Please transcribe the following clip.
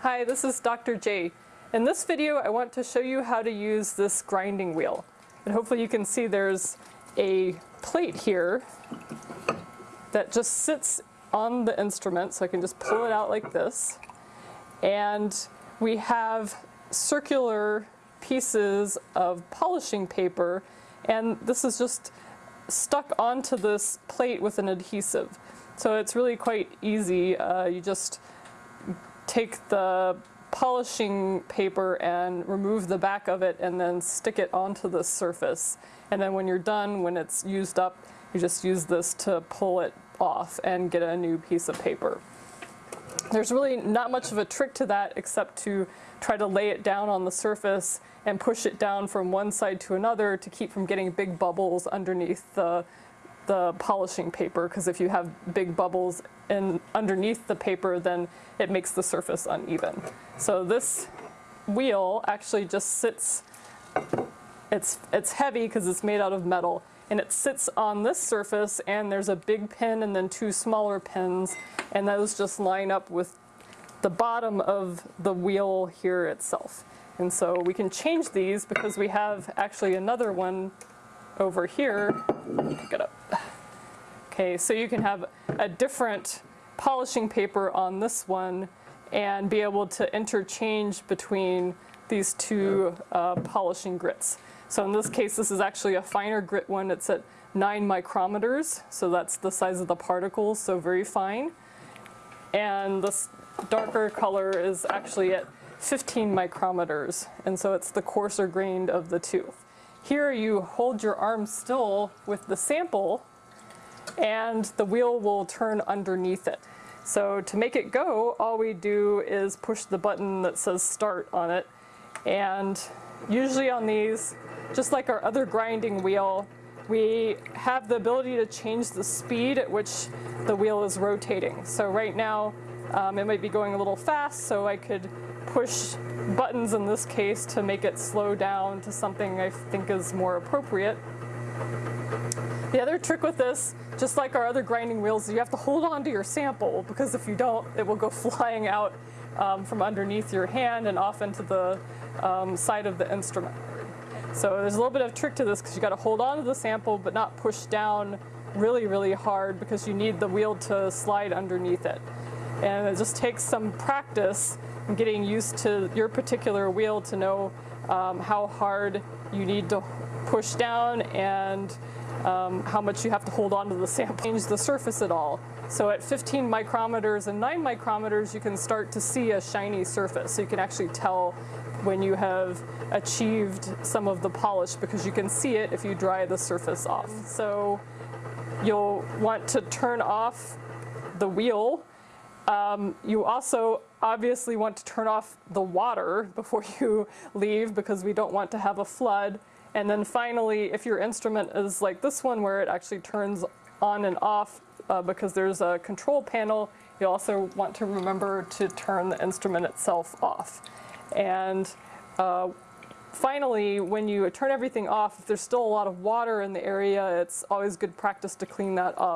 Hi, this is Dr. J. In this video, I want to show you how to use this grinding wheel. And hopefully you can see there's a plate here that just sits on the instrument, so I can just pull it out like this. And we have circular pieces of polishing paper, and this is just stuck onto this plate with an adhesive. So it's really quite easy. Uh, you just take the polishing paper and remove the back of it and then stick it onto the surface. And then when you're done, when it's used up, you just use this to pull it off and get a new piece of paper. There's really not much of a trick to that except to try to lay it down on the surface and push it down from one side to another to keep from getting big bubbles underneath the, the polishing paper because if you have big bubbles in underneath the paper then it makes the surface uneven. So this wheel actually just sits, it's, it's heavy because it's made out of metal and it sits on this surface and there's a big pin and then two smaller pins and those just line up with the bottom of the wheel here itself. And so we can change these because we have actually another one over here. Pick it up. Okay, so you can have a different polishing paper on this one and be able to interchange between these two uh, polishing grits. So in this case, this is actually a finer grit one. It's at 9 micrometers, so that's the size of the particles, so very fine. And this darker color is actually at 15 micrometers, and so it's the coarser grained of the two. Here you hold your arm still with the sample, and the wheel will turn underneath it. So to make it go, all we do is push the button that says start on it, and usually on these, just like our other grinding wheel, we have the ability to change the speed at which the wheel is rotating. So right now, um, it might be going a little fast, so I could push buttons in this case to make it slow down to something I think is more appropriate. The other trick with this, just like our other grinding wheels, you have to hold on to your sample because if you don't, it will go flying out um, from underneath your hand and off into the um, side of the instrument. So there's a little bit of trick to this because you got to hold on to the sample but not push down really, really hard because you need the wheel to slide underneath it. And it just takes some practice and getting used to your particular wheel to know um, how hard you need to push down and um, how much you have to hold on to the sample. Change the surface at all. So at 15 micrometers and 9 micrometers you can start to see a shiny surface. So you can actually tell when you have achieved some of the polish because you can see it if you dry the surface off. So you'll want to turn off the wheel um, you also obviously want to turn off the water before you leave because we don't want to have a flood. And then finally, if your instrument is like this one where it actually turns on and off uh, because there's a control panel, you also want to remember to turn the instrument itself off. And uh, finally, when you turn everything off, if there's still a lot of water in the area, it's always good practice to clean that up.